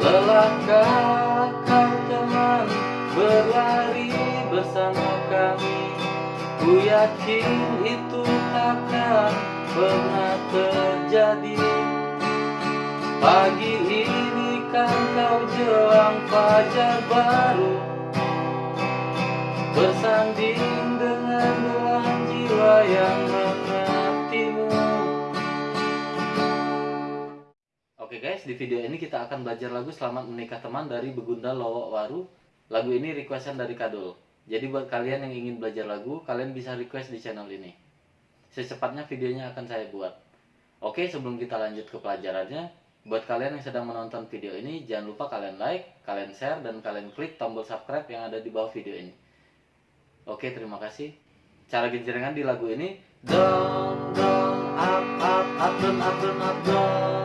Lelahkah kau teman berlari bersama kami. Ku yakin itu takkan pernah terjadi. Pagi ini kan kau jelang fajar baru. Bersanding guys, di video ini kita akan belajar lagu Selamat Menikah Teman dari Begunda Lowok Waru. Lagu ini requestan dari Kadul. Jadi buat kalian yang ingin belajar lagu, kalian bisa request di channel ini. Secepatnya videonya akan saya buat. Oke, sebelum kita lanjut ke pelajarannya Buat kalian yang sedang menonton video ini, jangan lupa kalian like, kalian share, dan kalian klik tombol subscribe yang ada di bawah video ini. Oke, terima kasih. Cara genjrengan di lagu ini. Dong up up up up up dong up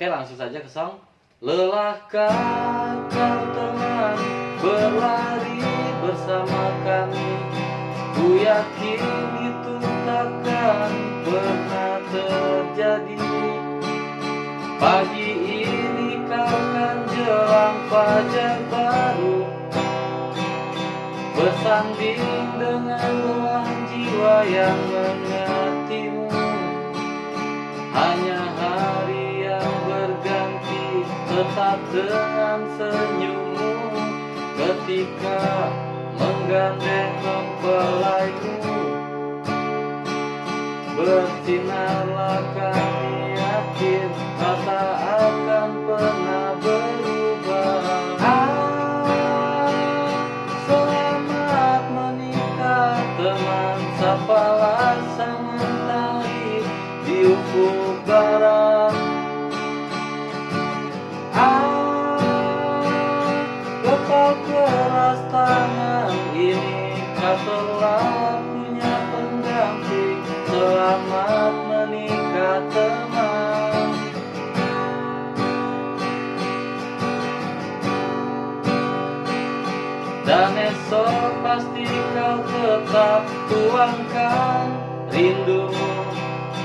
Oke, langsung saja ke song. Lelahkah kau teman berlari bersama kami? Ku yakin itu takkan pernah terjadi. Pagi ini kau kan jelang fajar baru Bersanding dengan belahan jiwa yang mengertimu. Hanya hari yang berganti tetap dengan senyummu. Ketika menggandeng mempelaimu Bersinarlah telah punya pendamping Selamat menikah teman. Dan esok pasti kau tetap tuangkan rindumu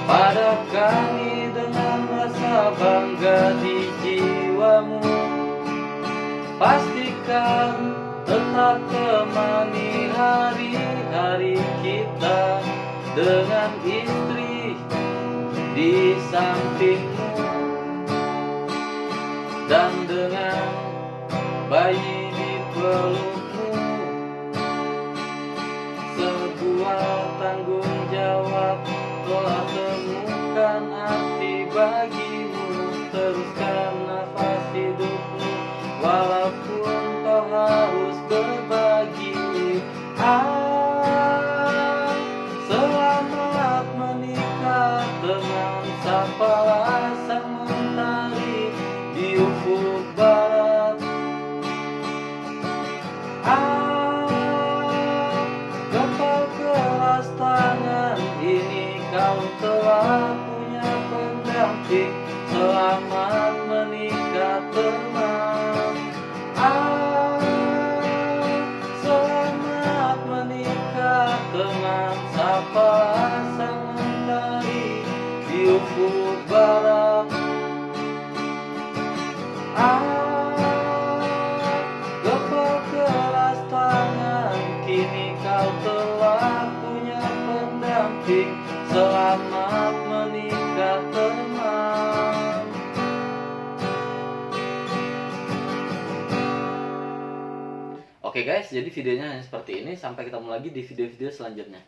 Pada kami dengan rasa bangga di jiwamu. Pastikan tetap temani hari-hari kita Dengan istri di sampingmu Dan dengan bayi di pelukmu. Sebuah tanggung jawab telah temukan arti bagimu. Teruskan teman Sapa sang mentari di ufuk barat Ah, Gempal keras tangan Kini kau telah punya pendamping. Selamat menikah Oke guys, jadi videonya hanya seperti ini. Sampai ketemu lagi di video-video selanjutnya.